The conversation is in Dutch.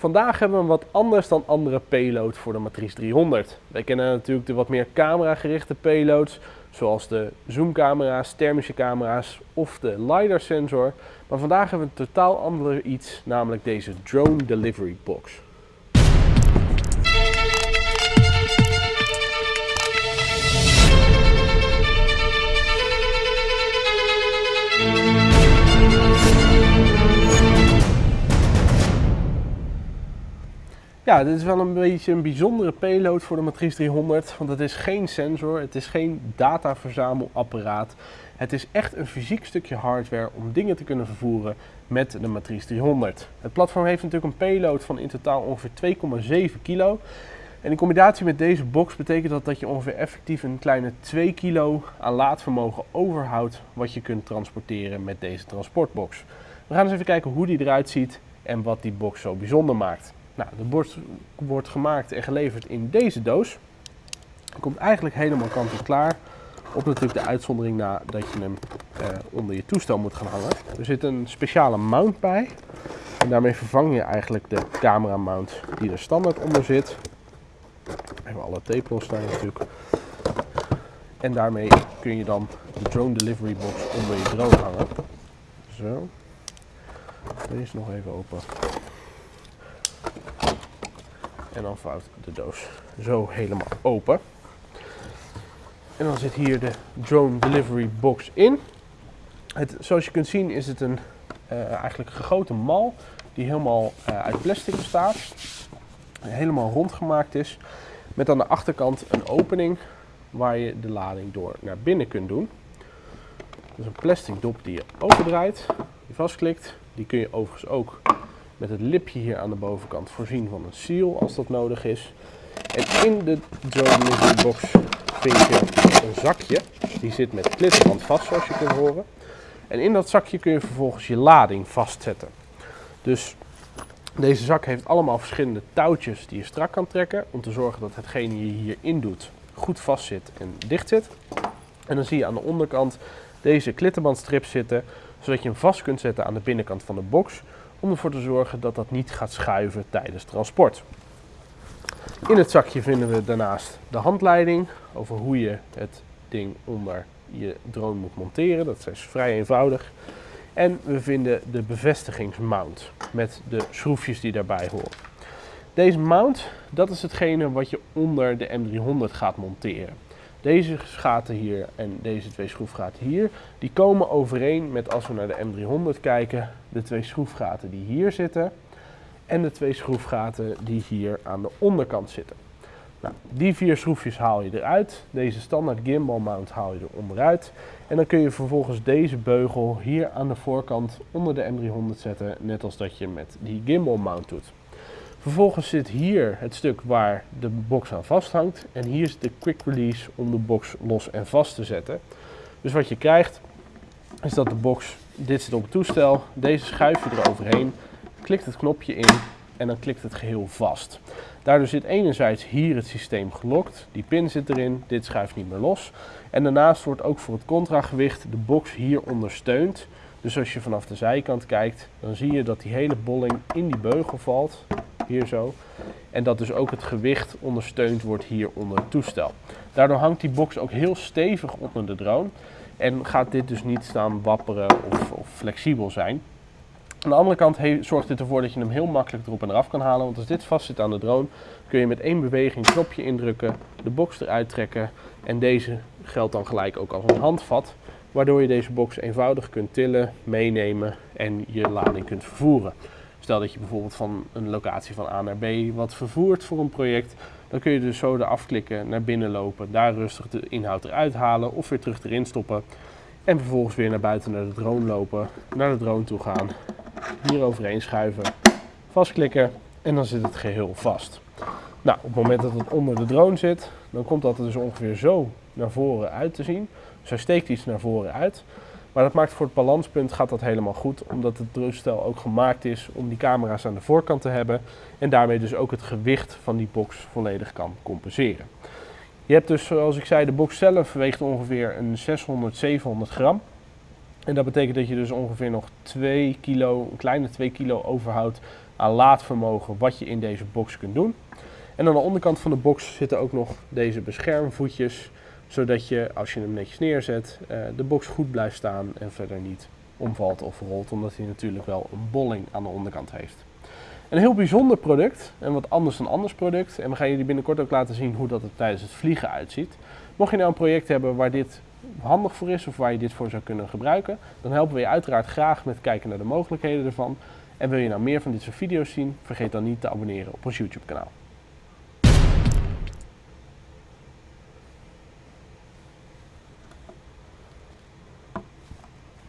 Vandaag hebben we een wat anders dan andere payload voor de Matrice 300. Wij kennen natuurlijk de wat meer camera gerichte payloads, zoals de zoomcamera's, thermische camera's of de LiDAR sensor. Maar vandaag hebben we een totaal ander iets, namelijk deze Drone Delivery Box. Ja, dit is wel een beetje een bijzondere payload voor de Matrice 300, want het is geen sensor, het is geen dataverzamelapparaat. Het is echt een fysiek stukje hardware om dingen te kunnen vervoeren met de Matrice 300. Het platform heeft natuurlijk een payload van in totaal ongeveer 2,7 kilo. En in combinatie met deze box betekent dat dat je ongeveer effectief een kleine 2 kilo aan laadvermogen overhoudt wat je kunt transporteren met deze transportbox. We gaan eens even kijken hoe die eruit ziet en wat die box zo bijzonder maakt. Nou, de borst wordt gemaakt en geleverd in deze doos. Komt eigenlijk helemaal kant en klaar. Op natuurlijk de uitzondering na dat je hem eh, onder je toestel moet gaan hangen. Er zit een speciale mount bij. En daarmee vervang je eigenlijk de camera mount die er standaard onder zit. Even alle tape losstaan natuurlijk. En daarmee kun je dan de drone delivery box onder je drone hangen. Zo. Deze nog even open. En dan vouwt de doos zo helemaal open. En dan zit hier de drone delivery box in. Het, zoals je kunt zien is het een uh, eigenlijk gegoten mal die helemaal uh, uit plastic bestaat. Helemaal rond gemaakt is. Met aan de achterkant een opening waar je de lading door naar binnen kunt doen. Dus een plastic dop die je opendraait, die vastklikt. Die kun je overigens ook met het lipje hier aan de bovenkant voorzien van een seal als dat nodig is. En in de drone delivery box vind je een zakje. Die zit met klittenband vast zoals je kunt horen. En in dat zakje kun je vervolgens je lading vastzetten. Dus deze zak heeft allemaal verschillende touwtjes die je strak kan trekken. Om te zorgen dat hetgene je hierin doet goed vast zit en dicht zit. En dan zie je aan de onderkant deze klittenbandstrip zitten. Zodat je hem vast kunt zetten aan de binnenkant van de box om ervoor te zorgen dat dat niet gaat schuiven tijdens transport. In het zakje vinden we daarnaast de handleiding over hoe je het ding onder je drone moet monteren. Dat is vrij eenvoudig. En we vinden de bevestigingsmount met de schroefjes die daarbij horen. Deze mount, dat is hetgene wat je onder de M300 gaat monteren. Deze gaten hier en deze twee schroefgaten hier, die komen overeen met als we naar de M300 kijken, de twee schroefgaten die hier zitten en de twee schroefgaten die hier aan de onderkant zitten. Nou, die vier schroefjes haal je eruit. Deze standaard gimbal mount haal je er onderuit. En dan kun je vervolgens deze beugel hier aan de voorkant onder de M300 zetten, net als dat je met die gimbal mount doet. Vervolgens zit hier het stuk waar de box aan vasthangt. En hier is de quick release om de box los en vast te zetten. Dus wat je krijgt is dat de box, dit zit op het toestel, deze schuif je eroverheen, klikt het knopje in en dan klikt het geheel vast. Daardoor zit enerzijds hier het systeem gelokt, die pin zit erin, dit schuift niet meer los. En daarnaast wordt ook voor het contragewicht de box hier ondersteund. Dus als je vanaf de zijkant kijkt, dan zie je dat die hele bolling in die beugel valt hier zo. En dat dus ook het gewicht ondersteund wordt hier onder het toestel. Daardoor hangt die box ook heel stevig onder de drone. En gaat dit dus niet staan wapperen of, of flexibel zijn. Aan de andere kant zorgt dit ervoor dat je hem heel makkelijk erop en eraf kan halen. Want als dit vast zit aan de drone, kun je met één beweging een knopje indrukken, de box eruit trekken. En deze geldt dan gelijk ook als een handvat. Waardoor je deze box eenvoudig kunt tillen, meenemen en je lading kunt vervoeren. Stel dat je bijvoorbeeld van een locatie van A naar B wat vervoert voor een project, dan kun je dus zo eraf klikken, naar binnen lopen, daar rustig de inhoud eruit halen of weer terug erin stoppen. En vervolgens weer naar buiten naar de drone lopen, naar de drone toe gaan, hier overheen schuiven, vastklikken en dan zit het geheel vast. Nou, op het moment dat het onder de drone zit, dan komt dat er dus ongeveer zo naar voren uit te zien. Dus hij steekt iets naar voren uit. Maar dat maakt voor het balanspunt gaat dat helemaal goed, omdat het drustel ook gemaakt is om die camera's aan de voorkant te hebben en daarmee dus ook het gewicht van die box volledig kan compenseren. Je hebt dus, zoals ik zei, de box zelf weegt ongeveer een 600, 700 gram. En dat betekent dat je dus ongeveer nog 2 kilo, een kleine 2 kilo overhoudt aan laadvermogen wat je in deze box kunt doen. En aan de onderkant van de box zitten ook nog deze beschermvoetjes, zodat je als je hem netjes neerzet, eh, de box goed blijft staan en verder niet omvalt of rolt, omdat hij natuurlijk wel een bolling aan de onderkant heeft. Een heel bijzonder product en wat anders dan anders product. En we gaan jullie binnenkort ook laten zien hoe dat er tijdens het vliegen uitziet. Mocht je nou een project hebben waar dit handig voor is of waar je dit voor zou kunnen gebruiken, dan helpen we je uiteraard graag met kijken naar de mogelijkheden ervan. En wil je nou meer van dit soort video's zien, vergeet dan niet te abonneren op ons YouTube kanaal.